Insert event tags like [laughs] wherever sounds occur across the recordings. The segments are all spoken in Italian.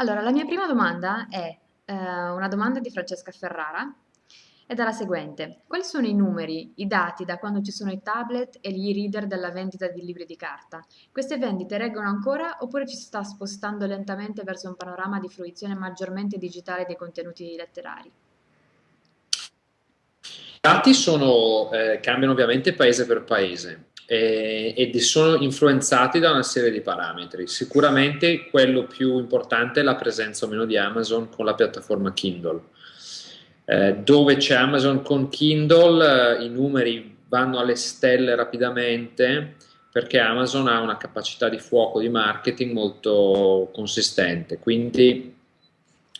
Allora, la mia prima domanda è eh, una domanda di Francesca Ferrara ed è la seguente. Quali sono i numeri, i dati da quando ci sono i tablet e gli e-reader della vendita di libri di carta? Queste vendite reggono ancora oppure ci si sta spostando lentamente verso un panorama di fruizione maggiormente digitale dei contenuti letterari? I dati sono, eh, cambiano ovviamente paese per paese eh, ed sono influenzati da una serie di parametri. Sicuramente quello più importante è la presenza o meno di Amazon con la piattaforma Kindle. Eh, dove c'è Amazon con Kindle eh, i numeri vanno alle stelle rapidamente perché Amazon ha una capacità di fuoco di marketing molto consistente. Quindi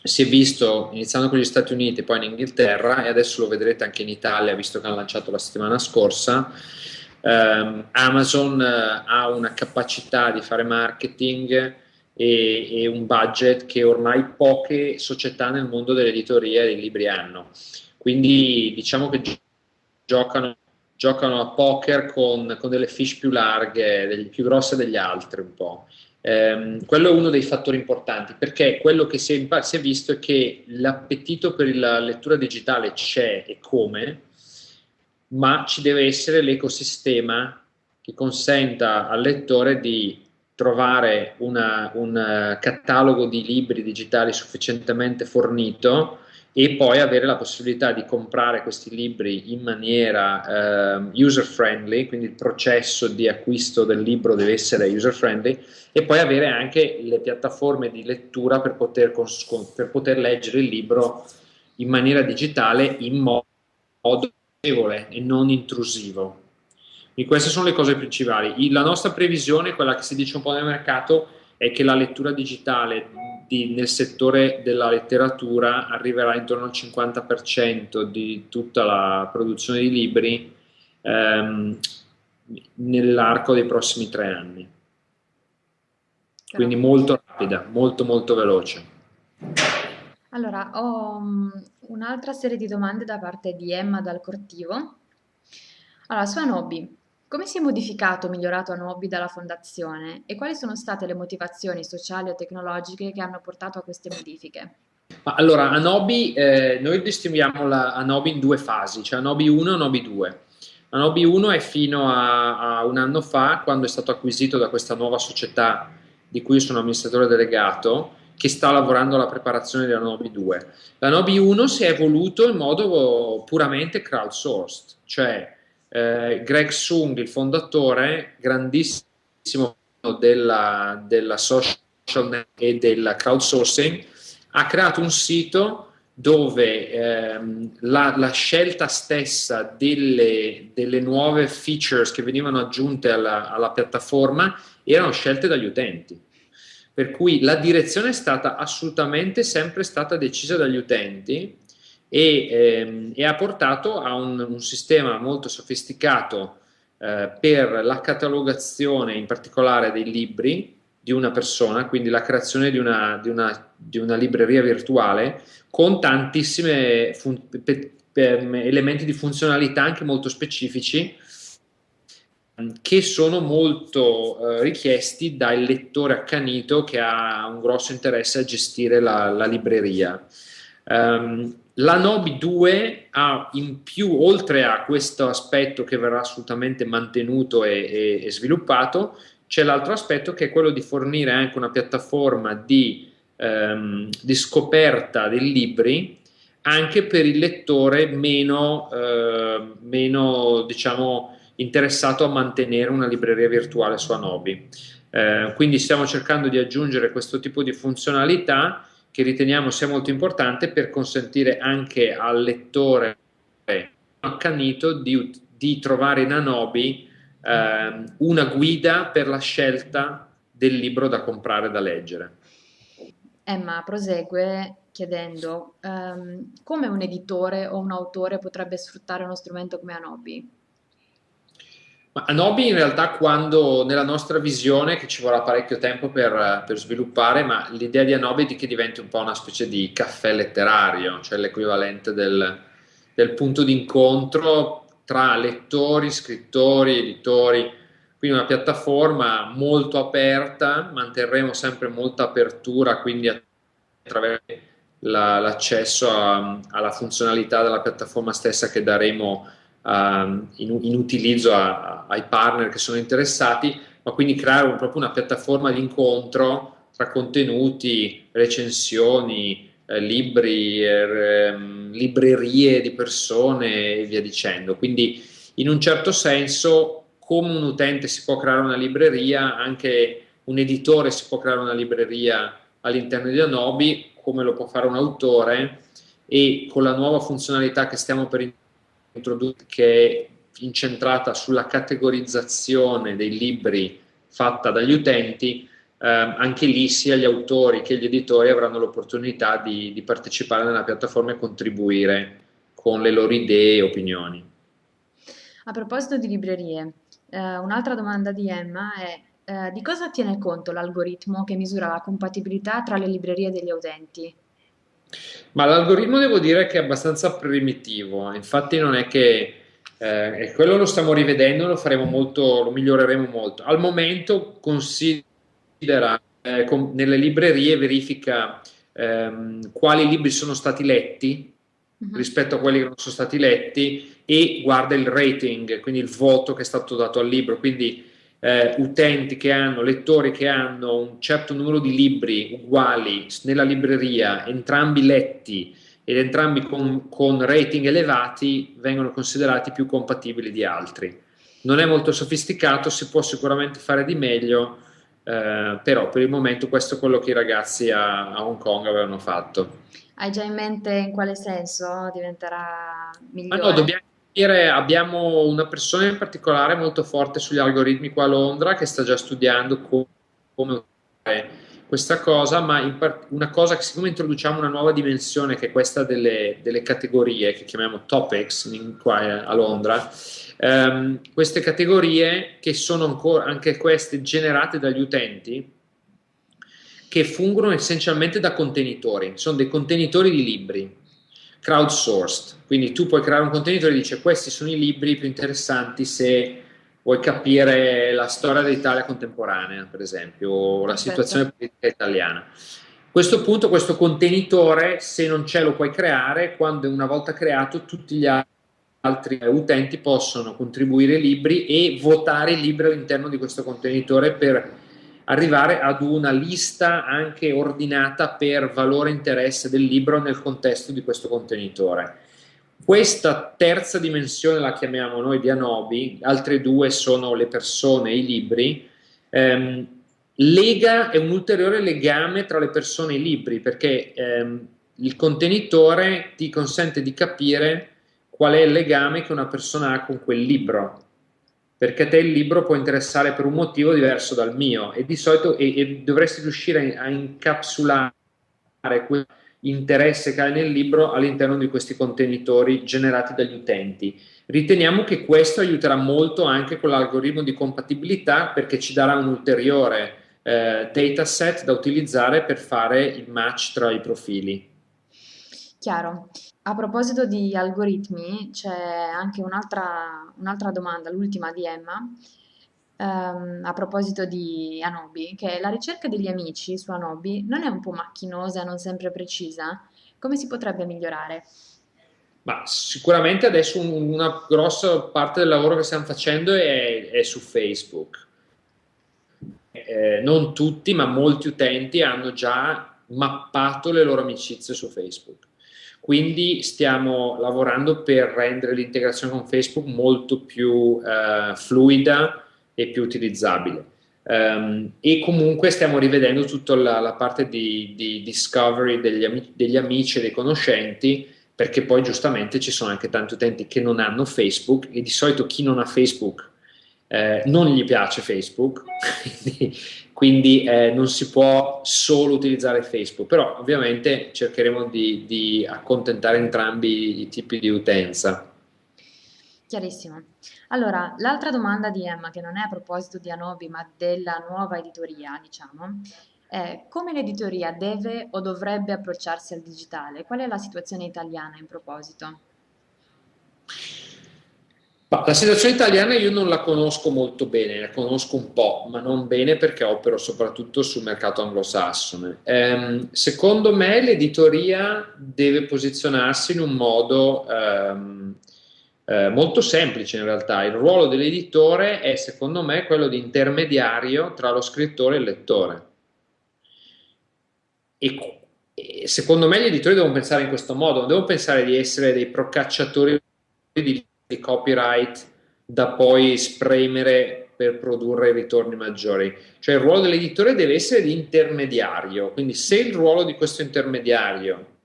si è visto iniziando con gli Stati Uniti, poi in Inghilterra e adesso lo vedrete anche in Italia, visto che hanno lanciato la settimana scorsa, Um, Amazon uh, ha una capacità di fare marketing e, e, un budget che ormai poche società nel mondo dell'editoria e dei libri hanno. Quindi diciamo che gi giocano, giocano, a poker con, con, delle fish più larghe, degli, più grosse degli altri un po'. Um, quello è uno dei fattori importanti perché quello che si è, si è visto è che l'appetito per la lettura digitale c'è e come, ma ci deve essere l'ecosistema che consenta al lettore di trovare una, un uh, catalogo di libri digitali sufficientemente fornito e poi avere la possibilità di comprare questi libri in maniera uh, user friendly, quindi il processo di acquisto del libro deve essere user friendly e poi avere anche le piattaforme di lettura per poter, per poter leggere il libro in maniera digitale in modo e non intrusivo. E queste sono le cose principali. La nostra previsione, quella che si dice un po' nel mercato, è che la lettura digitale di, nel settore della letteratura arriverà intorno al 50% di tutta la produzione di libri ehm, nell'arco dei prossimi tre anni. Quindi molto rapida, molto molto veloce. Allora, ho mm, un'altra serie di domande da parte di Emma dal Cortivo. Allora, su Anobi, come si è modificato o migliorato Anobi dalla fondazione e quali sono state le motivazioni sociali o tecnologiche che hanno portato a queste modifiche? Allora, Anobi, eh, noi distinguiamo Anobi in due fasi, cioè Anobi 1 e Anobi 2. Anobi 1 è fino a, a un anno fa, quando è stato acquisito da questa nuova società di cui sono amministratore delegato, che sta lavorando alla preparazione della Nobi 2. La Nobi 1 si è evoluto in modo puramente crowdsourced, cioè eh, Greg Sung, il fondatore, grandissimo della, della social e del crowdsourcing, ha creato un sito dove ehm, la, la, scelta stessa delle, delle, nuove features che venivano aggiunte alla, alla piattaforma erano scelte dagli utenti per cui la direzione è stata assolutamente sempre stata decisa dagli utenti e, ehm, e ha portato a un, un sistema molto sofisticato eh, per la catalogazione in particolare dei libri di una persona, quindi la creazione di una, di una, di una libreria virtuale con tantissimi elementi di funzionalità anche molto specifici che sono molto eh, richiesti dal lettore accanito che ha un grosso interesse a gestire la, la libreria. Um, la Nobi 2 ha in più, oltre a questo aspetto che verrà assolutamente mantenuto e, e, e sviluppato, c'è l'altro aspetto che è quello di fornire anche una piattaforma di, um, di scoperta dei libri anche per il lettore meno, uh, meno diciamo, interessato a mantenere una libreria virtuale su Anobi. Eh, quindi stiamo cercando di aggiungere questo tipo di funzionalità che riteniamo sia molto importante per consentire anche al lettore accanito di, di trovare in Anobi eh, una guida per la scelta del libro da comprare, da leggere. Emma prosegue chiedendo um, come un editore o un autore potrebbe sfruttare uno strumento come Anobi? Ma Anobi in realtà quando nella nostra visione, che ci vorrà parecchio tempo per, per sviluppare, ma l'idea di Anobi è che diventi un po' una specie di caffè letterario, cioè l'equivalente del, del punto d'incontro tra lettori, scrittori, editori, quindi una piattaforma molto aperta, manterremo sempre molta apertura quindi attraverso la, l'accesso alla funzionalità della piattaforma stessa che daremo in, in, utilizzo a, a, ai partner che sono interessati, ma quindi creare un, proprio una piattaforma di incontro tra contenuti, recensioni, eh, libri, eh, librerie di persone e via dicendo. Quindi in un certo senso come un utente si può creare una libreria, anche un editore si può creare una libreria all'interno di Anobi, come lo può fare un autore e con la nuova funzionalità che stiamo per introdurre che è incentrata sulla categorizzazione dei libri fatta dagli utenti, eh, anche lì sia gli autori che gli editori avranno l'opportunità di, di partecipare nella piattaforma e contribuire con le loro idee e opinioni. A proposito di librerie, eh, un'altra domanda di Emma è eh, di cosa tiene conto l'algoritmo che misura la compatibilità tra le librerie degli utenti? Ma l'algoritmo devo dire che è abbastanza primitivo, infatti non è che eh, quello lo stiamo rivedendo, lo faremo molto, lo miglioreremo molto. Al momento considera eh, com- nelle librerie verifica ehm, quali libri sono stati letti uh-huh. rispetto a quelli che non sono stati letti e guarda il rating, quindi il voto che è stato dato al libro, quindi eh, utenti che hanno, lettori che hanno un certo numero di libri uguali nella libreria, entrambi letti ed entrambi con, con rating elevati, vengono considerati più compatibili di altri. Non è molto sofisticato, si può sicuramente fare di meglio, eh, però per il momento questo è quello che i ragazzi a, a Hong Kong avevano fatto. Hai già in mente in quale senso diventerà migliore? Ah, no, dobbiamo dire, abbiamo una persona in particolare molto forte sugli algoritmi qua a Londra che sta già studiando come, fare questa cosa, ma part- una cosa che siccome introduciamo una nuova dimensione che è questa delle, delle categorie che chiamiamo topics in, qua a Londra, ehm, queste categorie che sono ancora anche queste generate dagli utenti, che fungono essenzialmente da contenitori, sono dei contenitori di libri crowdsourced, quindi tu puoi creare un contenitore e dice questi sono i libri più interessanti se vuoi capire la storia dell'Italia contemporanea, per esempio, o la situazione politica italiana. A questo punto questo contenitore, se non c'è, lo puoi creare, quando una volta creato tutti gli altri utenti possono contribuire libri e votare i libri all'interno di questo contenitore per arrivare ad una lista anche ordinata per valore e interesse del libro nel contesto di questo contenitore. Questa terza dimensione la chiamiamo noi di Anobi, altre due sono le persone e i libri. Ehm, lega è un ulteriore legame tra le persone e i libri perché ehm, il contenitore ti consente di capire qual è il legame che una persona ha con quel libro perché a te il libro può interessare per un motivo diverso dal mio e di solito e, e dovresti riuscire a, incapsulare quell'interesse che hai nel libro all'interno di questi contenitori generati dagli utenti. Riteniamo che questo aiuterà molto anche con l'algoritmo di compatibilità perché ci darà un ulteriore eh, dataset da utilizzare per fare il match tra i profili. Chiaro. A proposito di algoritmi, c'è anche un'altra, un'altra domanda, l'ultima di Emma, ehm, a proposito di Anobi, che la ricerca degli amici su Anobi non è un po' macchinosa, non sempre precisa? Come si potrebbe migliorare? Ma sicuramente adesso una grossa parte del lavoro che stiamo facendo è, è su Facebook. Eh, non tutti, ma molti utenti hanno già mappato le loro amicizie su Facebook. Quindi stiamo lavorando per rendere l'integrazione con Facebook molto più eh, fluida e più utilizzabile. Um, e comunque stiamo rivedendo tutta la, la parte di, di, discovery degli, ami, degli amici e dei conoscenti perché poi giustamente ci sono anche tanti utenti che non hanno Facebook e di solito chi non ha Facebook eh, non gli piace Facebook, [laughs] quindi eh, non si può solo utilizzare Facebook, però ovviamente cercheremo di, di accontentare entrambi i tipi di utenza. Chiarissimo. Allora, l'altra domanda di Emma, che non è a proposito di Anobi, ma della nuova editoria, diciamo, è come l'editoria deve o dovrebbe approcciarsi al digitale? Qual è la situazione italiana in proposito? La situazione italiana io non la conosco molto bene, la conosco un po', ma non bene perché opero soprattutto sul mercato anglosassone. Ehm, secondo me l'editoria deve posizionarsi in un modo ehm, eh, molto semplice in realtà. Il ruolo dell'editore è secondo me quello di intermediario tra lo scrittore e il lettore. E, e secondo me gli editori devono pensare in questo modo, non devono pensare di essere dei procacciatori di di copyright da poi spremere per produrre ritorni maggiori. Cioè il ruolo dell'editore deve essere di intermediario, quindi se il ruolo di questo intermediario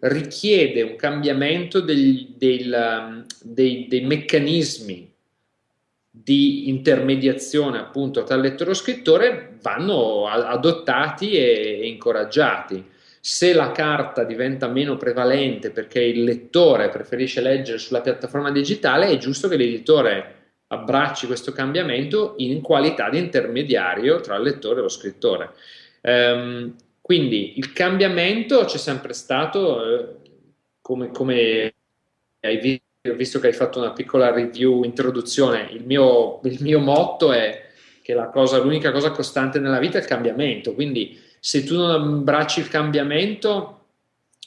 richiede un cambiamento degli, del, um, dei, dei, meccanismi di intermediazione appunto tra lettore e scrittore, vanno adottati e, e incoraggiati se la carta diventa meno prevalente perché il lettore preferisce leggere sulla piattaforma digitale, è giusto che l'editore abbracci questo cambiamento in qualità di intermediario tra il lettore e lo scrittore. Ehm, quindi il cambiamento c'è sempre stato, eh, come, come, hai visto, che hai fatto una piccola review, introduzione, il mio, il mio motto è che l'unica cosa costante nella vita è il cambiamento, quindi se tu non abbracci il cambiamento,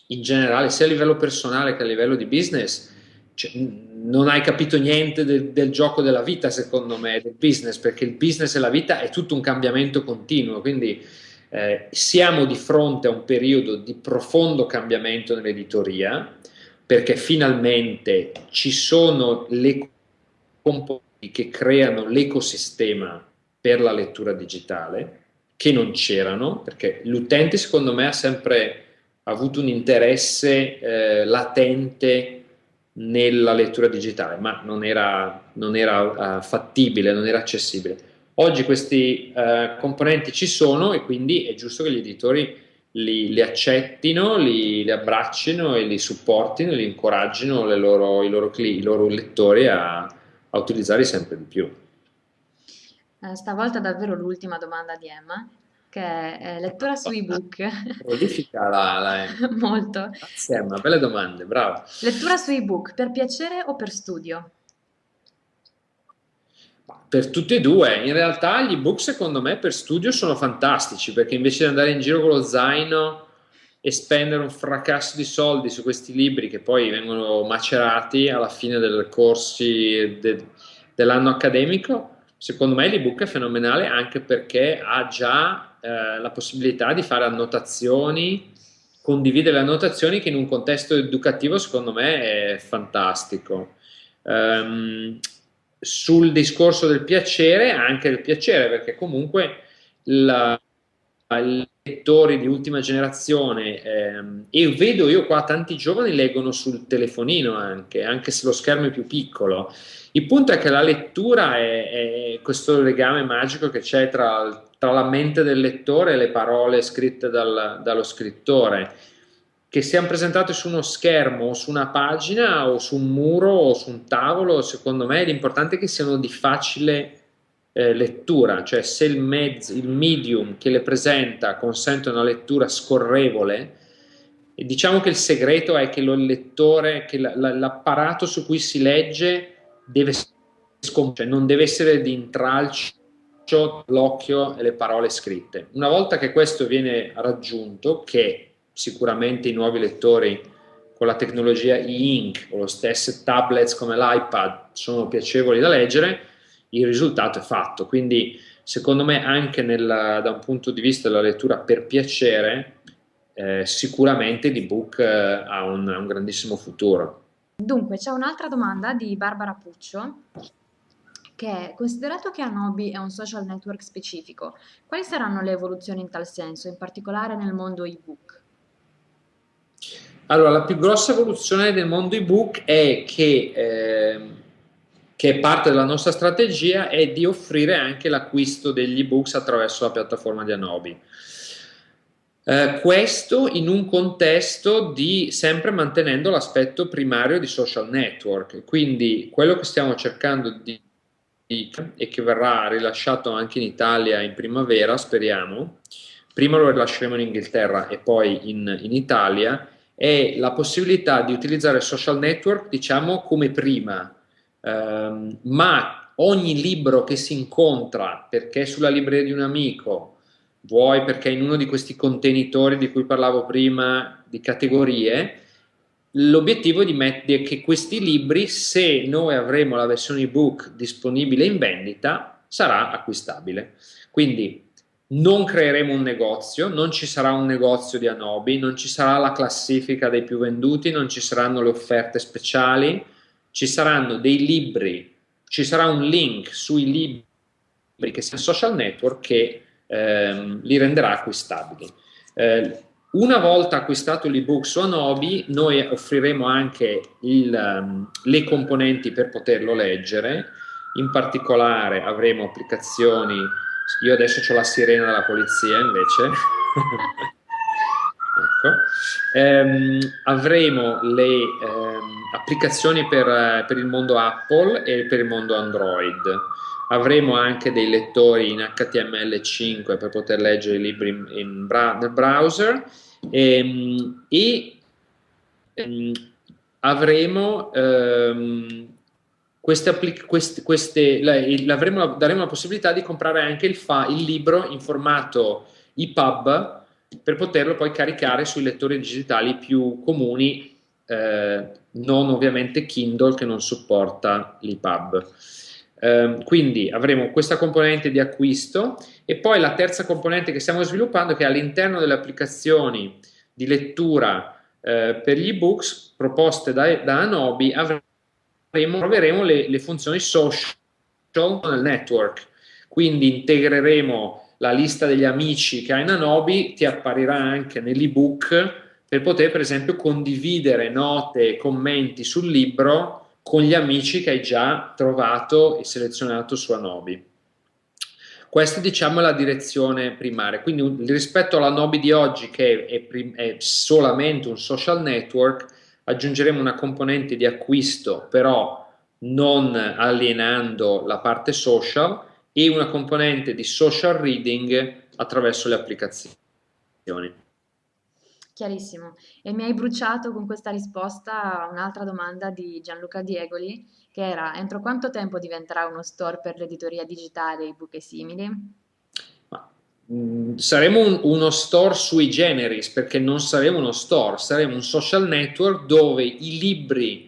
in generale, sia a livello personale che a livello di business, cioè, non hai capito niente del, del, gioco della vita, secondo me, del business, perché il business e la vita è tutto un cambiamento continuo, quindi eh, siamo di fronte a un periodo di profondo cambiamento nell'editoria, perché finalmente ci sono le componenti che creano l'ecosistema per la lettura digitale, che non c'erano, perché l'utente secondo me ha sempre avuto un interesse eh, latente nella lettura digitale, ma non era, non era uh, fattibile, non era accessibile. Oggi questi uh, componenti ci sono e quindi è giusto che gli editori li, li accettino, li, li, abbraccino e li supportino, li incoraggino loro, i, loro, i, loro, lettori a, a utilizzarli sempre di più. Eh, stavolta davvero l'ultima domanda di Emma, che è lettura su ebook. [laughs] Prolifica la, la... [laughs] Molto. Grazie Emma, belle domande, brava. Lettura su ebook, per piacere o per studio? Per tutti e due, in realtà gli ebook secondo me per studio sono fantastici perché invece di andare in giro con lo zaino e spendere un fracasso di soldi su questi libri che poi vengono macerati alla fine dei corsi de, dell'anno accademico, Secondo me l'ebook è fenomenale anche perché ha già eh, la possibilità di fare annotazioni, condividere annotazioni che in un contesto educativo secondo me è fantastico. Um, sul discorso del piacere, anche del piacere, perché comunque la, i lettori di ultima generazione ehm, e vedo io qua tanti giovani leggono sul telefonino anche, anche se lo schermo è più piccolo. Il punto è che la lettura è, è questo legame magico che c'è tra, tra, la mente del lettore e le parole scritte dal, dallo scrittore, che siano presentate su uno schermo o su una pagina o su un muro o su un tavolo, secondo me l'importante è che siano di facile eh, lettura, cioè se il, mezzo, il medium che le presenta consente una lettura scorrevole, diciamo che il segreto è che lo lettore, che l'apparato su cui si legge deve cioè non deve essere di intralcio l'occhio e le parole scritte. Una volta che questo viene raggiunto, che sicuramente i nuovi lettori con la tecnologia e-ink o lo stesso tablets come l'iPad sono piacevoli da leggere, il risultato è fatto. Quindi secondo me anche nel, da un punto di vista della lettura per piacere, eh, sicuramente l'ebook eh, ha un, un grandissimo futuro. Dunque, c'è un'altra domanda di Barbara Puccio che è, considerato che Anobi è un social network specifico, quali saranno le evoluzioni in tal senso, in particolare nel mondo ebook? Allora, la più grossa evoluzione del mondo ebook è che, eh, che è parte della nostra strategia, è di offrire anche l'acquisto degli ebooks attraverso la piattaforma di Anobi. Eh, questo in un contesto di sempre mantenendo l'aspetto primario di social network, quindi quello che stiamo cercando di e che verrà rilasciato anche in Italia in primavera, speriamo, prima lo rilasceremo in Inghilterra e poi in, in Italia, è la possibilità di utilizzare social network, diciamo, come prima, ehm, ma ogni libro che si incontra perché è sulla libreria di un amico, vuoi perché in uno di questi contenitori di cui parlavo prima di categorie, l'obiettivo è che questi libri, se noi avremo la versione ebook disponibile in vendita, sarà acquistabile. Quindi non creeremo un negozio, non ci sarà un negozio di Anobi, non ci sarà la classifica dei più venduti, non ci saranno le offerte speciali, ci saranno dei libri, ci sarà un link sui libri che siano social network che ehm, li renderà acquistabili. Eh, una volta acquistato l'ebook su Anobi, noi offriremo anche il, um, le componenti per poterlo leggere, in particolare avremo applicazioni, io adesso ho la sirena della polizia invece, [laughs] ecco. ehm, avremo le ehm, applicazioni per, per il mondo Apple e per il mondo Android. Avremo anche dei lettori in HTML5 per poter leggere i libri in, in bra nel browser. Ehm, e, ehm, avremo ehm, queste, queste, queste avremo, daremo la possibilità di comprare anche il, fa, il libro in formato EPUB per poterlo poi caricare sui lettori digitali più comuni eh, non ovviamente Kindle che non supporta l'EPUB. Um, quindi avremo questa componente di acquisto e poi la terza componente che stiamo sviluppando che all'interno delle applicazioni di lettura eh, per gli ebooks proposte da, da Anobi avremo, proveremo le, le funzioni social nel network quindi integreremo la lista degli amici che hai in Anobi ti apparirà anche nell'ebook per poter per esempio condividere note e commenti sul libro con gli amici che hai già trovato e selezionato su Anobi. Questa diciamo è la direzione primaria, quindi rispetto all'Anobi di oggi che è, è, solamente un social network, aggiungeremo una componente di acquisto però non alienando la parte social e una componente di social reading attraverso le applicazioni. Chiarissimo. E mi hai bruciato con questa risposta un'altra domanda di Gianluca Diegoli, che era entro quanto tempo diventerà uno store per l'editoria digitale, ebook e simili? Mm, saremo un, uno store sui generis, perché non saremo uno store, saremo un social network dove i libri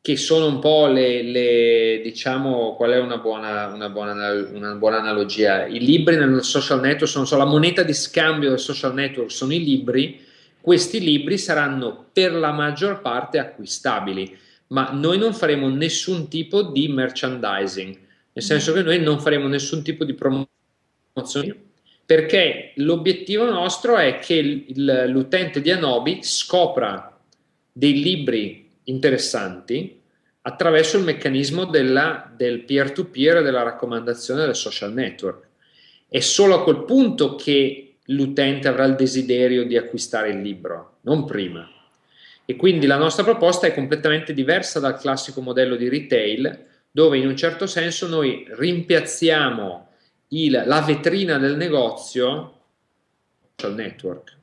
che sono un po' le, le, diciamo, qual è una buona, una, buona, una buona, analogia? I libri nel social network sono, sono la moneta di scambio del social network, sono i libri, questi libri saranno per la maggior parte acquistabili, ma noi non faremo nessun tipo di merchandising, nel senso che noi non faremo nessun tipo di promozione, perché l'obiettivo nostro è che l'utente di Anobi scopra dei libri interessanti attraverso il meccanismo della, del peer-to-peer e della raccomandazione del social network. È solo a quel punto che l'utente avrà il desiderio di acquistare il libro, non prima. E quindi la nostra proposta è completamente diversa dal classico modello di retail, dove in un certo senso noi rimpiazziamo il, la vetrina del negozio social network